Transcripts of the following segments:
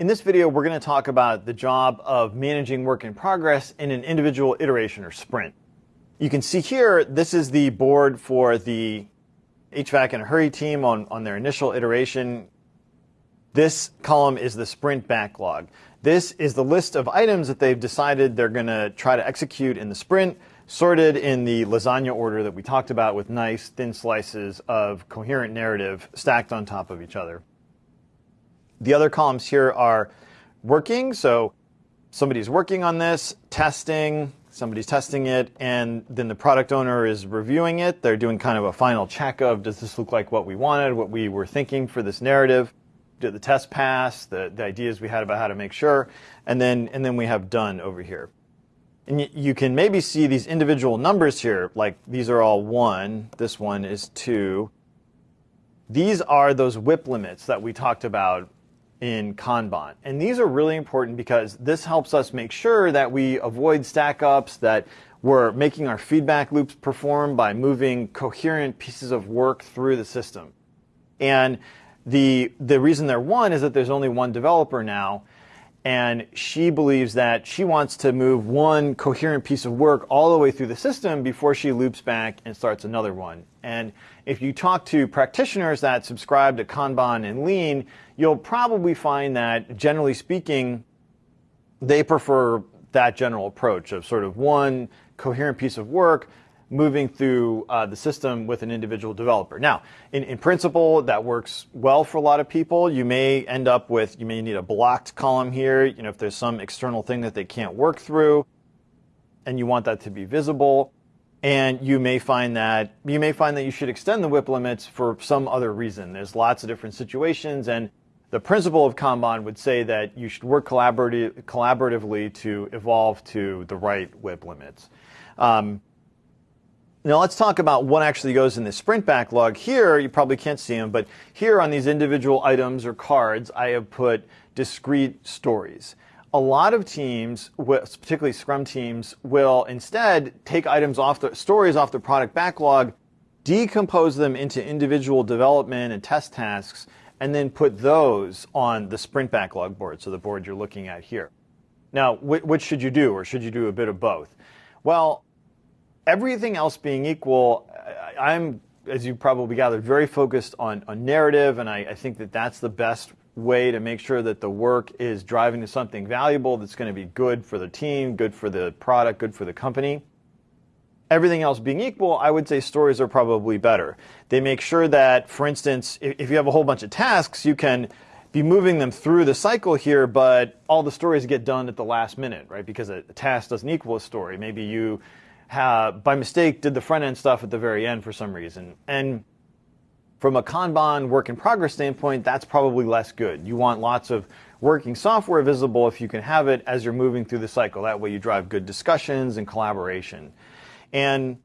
In this video, we're going to talk about the job of managing work in progress in an individual iteration or sprint. You can see here, this is the board for the HVAC in a Hurry team on, on their initial iteration. This column is the sprint backlog. This is the list of items that they've decided they're going to try to execute in the sprint, sorted in the lasagna order that we talked about with nice thin slices of coherent narrative stacked on top of each other. The other columns here are working. So somebody's working on this, testing, somebody's testing it, and then the product owner is reviewing it. They're doing kind of a final check of does this look like what we wanted, what we were thinking for this narrative? Did the test pass? The, the ideas we had about how to make sure, and then and then we have done over here. And you can maybe see these individual numbers here, like these are all one, this one is two. These are those WIP limits that we talked about in Kanban. And these are really important because this helps us make sure that we avoid stack ups, that we're making our feedback loops perform by moving coherent pieces of work through the system. And the, the reason they're one is that there's only one developer now, and she believes that she wants to move one coherent piece of work all the way through the system before she loops back and starts another one. And if you talk to practitioners that subscribe to Kanban and Lean, you'll probably find that generally speaking, they prefer that general approach of sort of one coherent piece of work moving through uh, the system with an individual developer. Now, in, in principle, that works well for a lot of people. You may end up with, you may need a blocked column here, you know, if there's some external thing that they can't work through and you want that to be visible. And you may find that, you may find that you should extend the WIP limits for some other reason. There's lots of different situations and the principle of Kanban would say that you should work collaboratively to evolve to the right WIP limits. Um, now let's talk about what actually goes in the sprint backlog. Here, you probably can't see them, but here on these individual items or cards, I have put discrete stories. A lot of teams, particularly Scrum teams, will instead take items off the stories off the product backlog, decompose them into individual development and test tasks, and then put those on the sprint backlog board, so the board you're looking at here. Now, which should you do, or should you do a bit of both? Well, everything else being equal, I'm, as you probably gathered, very focused on, on narrative, and I, I think that that's the best way to make sure that the work is driving to something valuable that's going to be good for the team, good for the product, good for the company. Everything else being equal, I would say stories are probably better. They make sure that, for instance, if you have a whole bunch of tasks, you can be moving them through the cycle here, but all the stories get done at the last minute, right? Because a, task doesn't equal a story. Maybe you have, by mistake, did the front end stuff at the very end for some reason. And from a Kanban work in progress standpoint, that's probably less good. You want lots of working software visible if you can have it as you're moving through the cycle. That way you drive good discussions and collaboration. And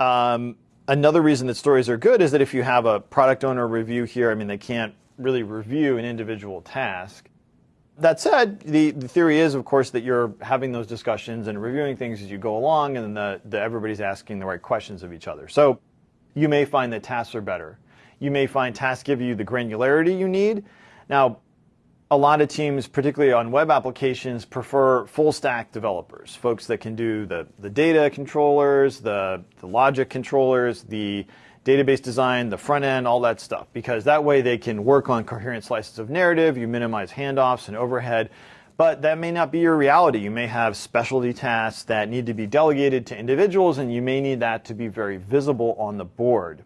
um, another reason that stories are good is that if you have a product owner review here, I mean, they can't really review an individual task. That said, the, the theory is, of course, that you're having those discussions and reviewing things as you go along, and the, the, everybody's asking the right questions of each other. So you may find that tasks are better. You may find tasks give you the granularity you need. Now, a lot of teams, particularly on web applications, prefer full stack developers, folks that can do the, the data controllers, the, the logic controllers, the database design, the front end, all that stuff, because that way they can work on coherent slices of narrative, you minimize handoffs and overhead, but that may not be your reality. You may have specialty tasks that need to be delegated to individuals, and you may need that to be very visible on the board.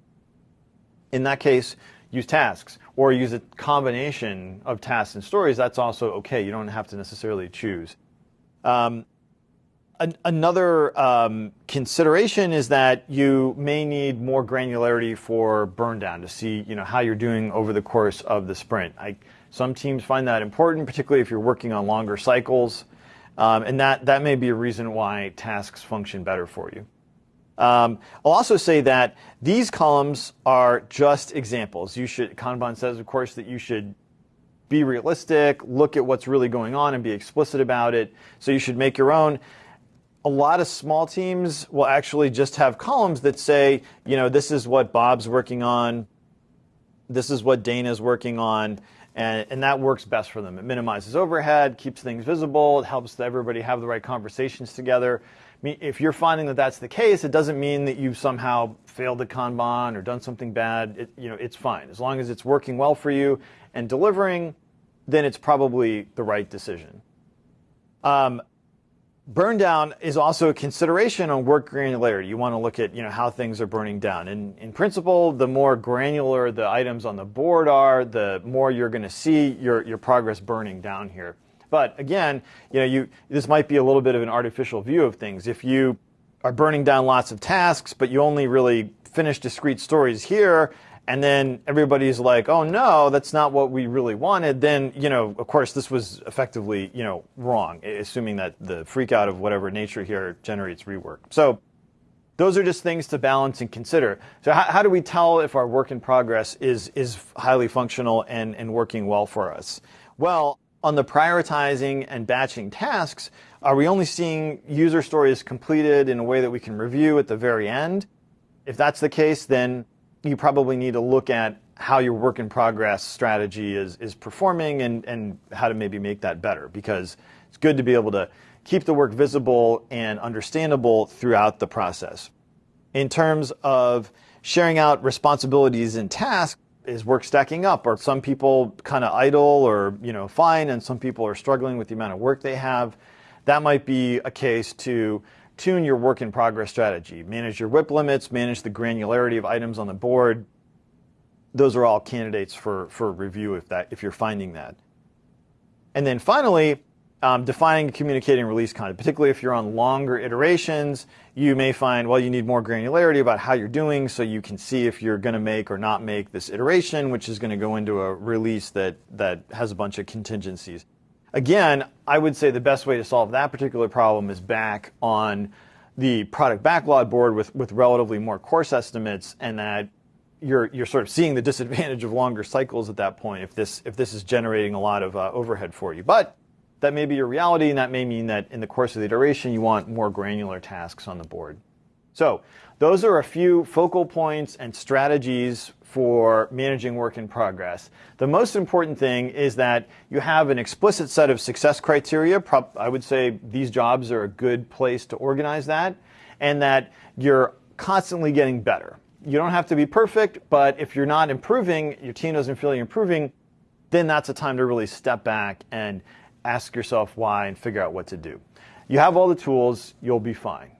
In that case, use tasks or use a combination of tasks and stories. That's also okay. You don't have to necessarily choose. Um, an, another um, consideration is that you may need more granularity for burn down to see you know how you're doing over the course of the sprint. I, some teams find that important, particularly if you're working on longer cycles, um, and that that may be a reason why tasks function better for you. Um, I'll also say that these columns are just examples. You should Kanban says, of course, that you should be realistic, look at what's really going on, and be explicit about it. So you should make your own a lot of small teams will actually just have columns that say, you know, this is what Bob's working on, this is what Dana's working on, And, and that works best for them. It minimizes overhead, keeps things visible, it helps everybody have the right conversations together. If you're finding that that's the case, it doesn't mean that you've somehow failed the Kanban or done something bad. It, you know, it's fine. As long as it's working well for you and delivering, then it's probably the right decision. Um, burn down is also a consideration on work granularity. You want to look at you know how things are burning down. And in principle, the more granular the items on the board are, the more you're going to see your, your progress burning down here. But again, you know, you this might be a little bit of an artificial view of things. If you are burning down lots of tasks, but you only really finish discrete stories here, and then everybody's like, oh no, that's not what we really wanted, then, you know, of course, this was effectively, you know, wrong, assuming that the freak out of whatever nature here generates rework. So those are just things to balance and consider. So how, how do we tell if our work in progress is, is highly functional and, and working well for us? Well, on the prioritizing and batching tasks, are we only seeing user stories completed in a way that we can review at the very end? If that's the case, then you probably need to look at how your work in progress strategy is, is performing and, and how to maybe make that better because it's good to be able to keep the work visible and understandable throughout the process. In terms of sharing out responsibilities and tasks, is work stacking up? Are some people kind of idle or you know fine, and some people are struggling with the amount of work they have? That might be a case to tune your work in progress strategy. Manage your WIP limits, manage the granularity of items on the board. Those are all candidates for, for review if, that, if you're finding that. And then finally, um, defining communicating release content, particularly if you're on longer iterations, you may find, well, you need more granularity about how you're doing so you can see if you're going to make or not make this iteration, which is going to go into a release that, that has a bunch of contingencies. Again, I would say the best way to solve that particular problem is back on the product backlog board with, with relatively more coarse estimates and that you're, you're sort of seeing the disadvantage of longer cycles at that point if this, if this is generating a lot of uh, overhead for you. But that may be your reality and that may mean that in the course of the iteration you want more granular tasks on the board. So those are a few focal points and strategies for managing work in progress. The most important thing is that you have an explicit set of success criteria. I would say these jobs are a good place to organize that, and that you're constantly getting better. You don't have to be perfect, but if you're not improving, your team doesn't feel you're improving, then that's a time to really step back and ask yourself why and figure out what to do. You have all the tools, you'll be fine.